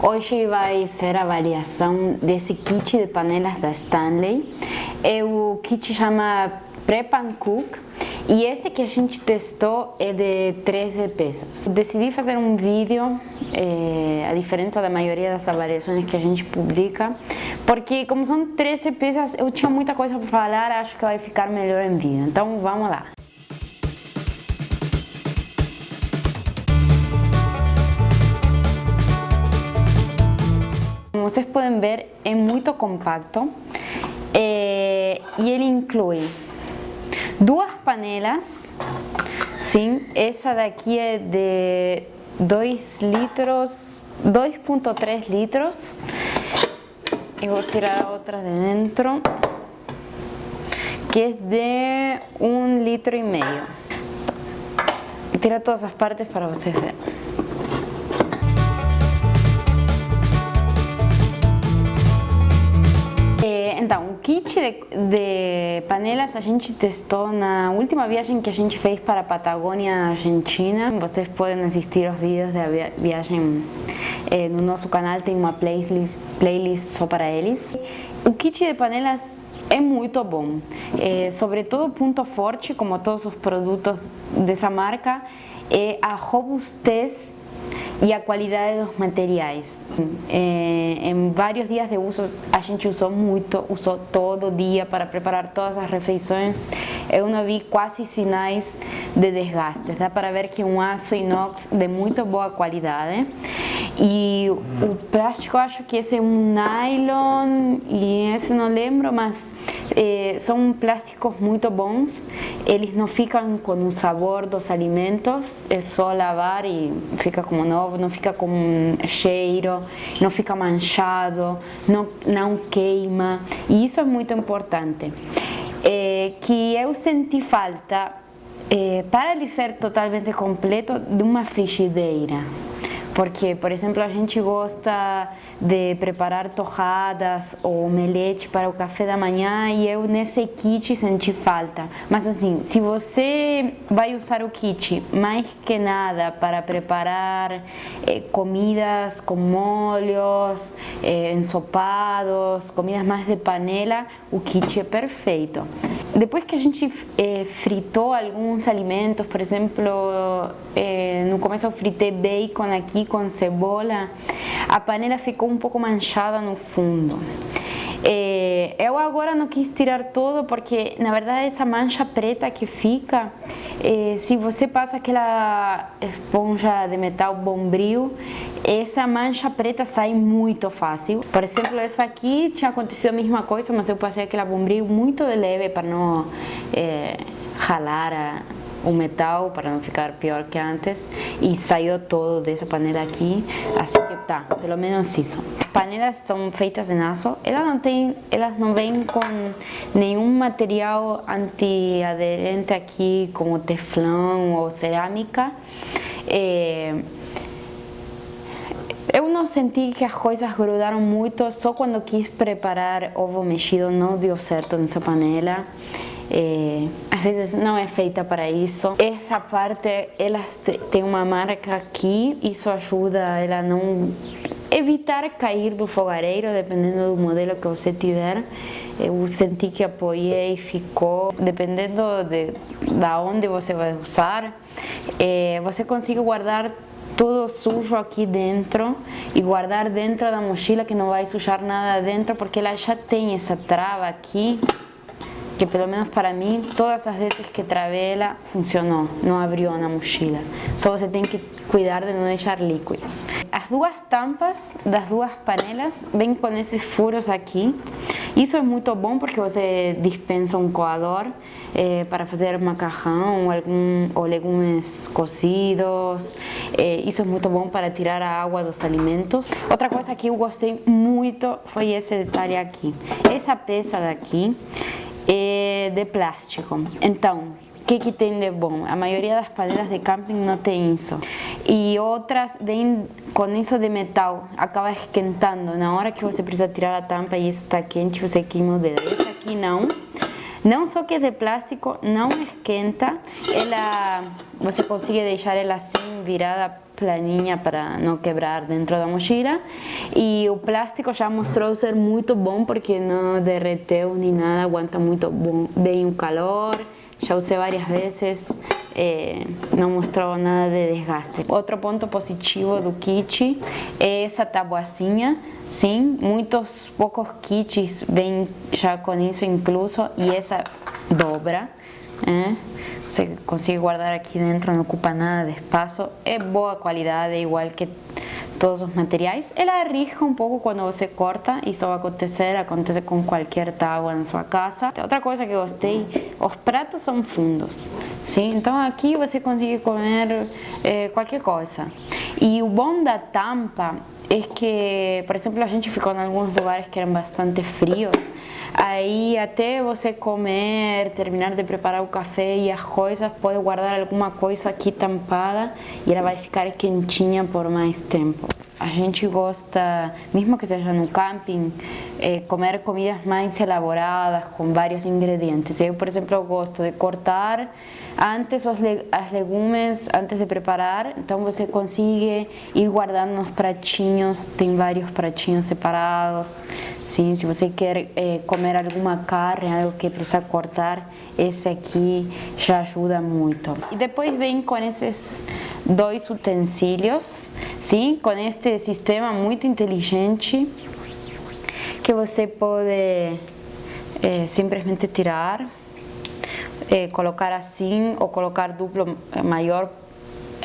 Hoje vai ser a avaliação desse kit de panelas da Stanley. É o kit chama Prep and Cook e esse que a gente testou é de 13 peças. Decidi fazer um vídeo, é, a diferença da maioria das avaliações que a gente publica, porque como são 13 peças, eu tinha muita coisa para falar, acho que vai ficar melhor em vídeo. Então vamos lá. Como vocês podem ver, é muito compacto é, e ele inclui duas panelas, sim, essa daqui é de 2 litros, 2.3 litros, eu vou tirar a outra de dentro, que é de 1 um litro e meio. Tira todas as partes para vocês verem. De, de, panelas a gente testou na última viagem que a gente fez para a Patagônia, Argentina. Vocês podem assistir os vídeos da viagem eh, no nosso canal, tem uma playlist, playlist só para eles. O kit de panelas é muito bom, eh, sobretudo o ponto forte, como todos os produtos dessa marca, é a robustez e a qualidade dos materiais. É, em vários dias de uso a gente usou muito, usou todo dia para preparar todas as refeições. Eu não vi quase sinais de desgaste. Dá para ver que é um aço inox de muito boa qualidade. E o plástico, acho que esse é um nylon e esse não lembro, mas é, são plásticos muito bons, eles não ficam com o sabor dos alimentos, é só lavar e fica como novo, não fica com cheiro, não fica manchado, não, não queima, e isso é muito importante. É, que eu senti falta, é, para ele ser totalmente completo, de uma frigideira. Porque, por exemplo, a gente gosta de preparar torradas ou omelete para o café da manhã e eu nesse kit senti falta. Mas assim, se você vai usar o kit mais que nada para preparar eh, comidas com molhos, eh, ensopados, comidas mais de panela, o kit é perfeito. Depois que a gente eh, fritou alguns alimentos, por exemplo, eh, no começo eu fritei bacon aqui com cebola, a panela ficou um pouco manchada no fundo. É, eu agora não quis tirar tudo porque na verdade essa mancha preta que fica, é, se você passa aquela esponja de metal bombril, essa mancha preta sai muito fácil. Por exemplo, essa aqui tinha acontecido a mesma coisa, mas eu passei aquela bombril muito leve para não é, ralar a, o metal para não ficar pior que antes e saiu todo dessa panela aqui, assim que tá, pelo menos isso. As panelas são feitas em aço, elas não tem, elas não vêm com nenhum material antiaderente aqui como teflão ou cerâmica. É, eu não senti que as coisas grudaram muito, só quando quis preparar ovo mexido não deu certo nessa panela. Às vezes não é feita para isso. Essa parte, ela tem uma marca aqui, isso ajuda ela não evitar cair do fogareiro, dependendo do modelo que você tiver. Eu senti que apoiei e ficou, dependendo de da onde você vai usar, é, você consegue guardar tudo sujo aqui dentro e guardar dentro da mochila que não vai sujar nada dentro porque ela já tem essa trava aqui que pelo menos para mim, todas as vezes que travei ela, funcionou, não abriu na mochila. Só você tem que cuidar de não deixar líquidos. As duas tampas das duas panelas vêm com esses furos aqui. Isso é muito bom porque você dispensa um coador eh, para fazer macarrão algum, ou legumes cozidos. Eh, isso é muito bom para tirar a água dos alimentos. Outra coisa que eu gostei muito foi esse detalhe aqui. Essa peça daqui é de plástico. Então, o que, que tem de bom? A maioria das panelas de camping não tem isso. E outras vêm com isso de metal, acaba esquentando. Na hora que você precisa tirar a tampa e está quente, você queima o dedo. Essa aqui não. Não só que é de plástico, não esquenta. Ela, você consegue deixar ela assim, virada planinha para não quebrar dentro da mochila. E o plástico já mostrou ser muito bom porque não derreteu nem nada, aguenta muito bom, bem o calor. Já usei várias vezes, é, não mostrou nada de desgaste. Outro ponto positivo do kit é essa tabuacinha. Sim, muitos poucos kits vêm já com isso incluso e essa dobra. É você consegue guardar aqui dentro, não ocupa nada de espaço, é boa qualidade, igual que todos os materiais. Ela arrisca um pouco quando você corta, isso vai acontecer, acontece com qualquer tábua na sua casa. Outra coisa que gostei, os pratos são fundos, sim? Então aqui você consegue comer é, qualquer coisa. E o bom da tampa é que, por exemplo, a gente ficou em alguns lugares que eram bastante frios, Aí até você comer, terminar de preparar o café e as coisas, pode guardar alguma coisa aqui tampada e ela vai ficar quentinha por mais tempo. A gente gosta, mesmo que seja no camping, é, comer comidas mais elaboradas, com vários ingredientes. Eu, por exemplo, gosto de cortar antes os le as legumes, antes de preparar, então você consegue ir guardando nos pratinhos, tem vários pratinhos separados. Sim, se você quer é, comer alguma carne, algo que precisa cortar, esse aqui já ajuda muito. E depois vem com esses dois utensílios, sim, com este sistema muito inteligente que você pode é, simplesmente tirar, é, colocar assim ou colocar duplo maior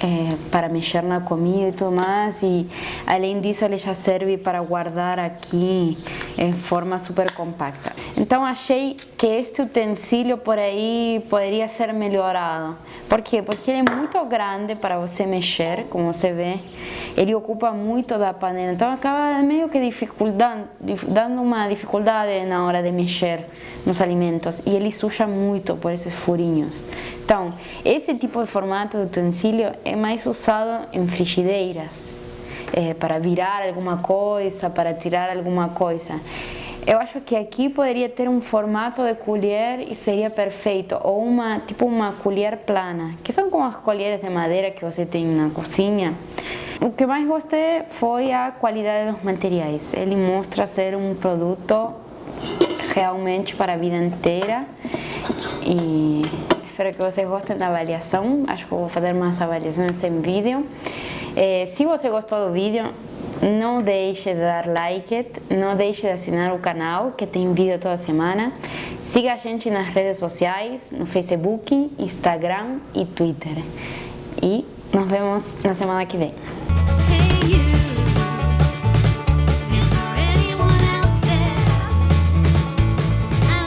é, para mexer na comida e tudo mais e além disso ele já serve para guardar aqui em forma super compacta. Então achei que este utensílio por aí poderia ser melhorado. Por? Porque ele é muito grande para você mexer, como você vê. Ele ocupa muito da panela, então acaba meio que dificultando, dando uma dificuldade na hora de mexer nos alimentos e ele suja muito por esses furinhos. Então, esse tipo de formato de utensílio é mais usado em frigideiras, é, para virar alguma coisa, para tirar alguma coisa. Eu acho que aqui poderia ter um formato de colher e seria perfeito, ou uma tipo uma colher plana, que são como as colheres de madeira que você tem na cozinha. O que mais gostei foi a qualidade dos materiais. Ele mostra ser um produto realmente para a vida inteira e Espero que vocês gostem da avaliação. Acho que vou fazer mais avaliações em vídeo. É, se você gostou do vídeo, não deixe de dar like, não deixe de assinar o canal, que tem vídeo toda semana. Siga a gente nas redes sociais, no Facebook, Instagram e Twitter. E nos vemos na semana que vem.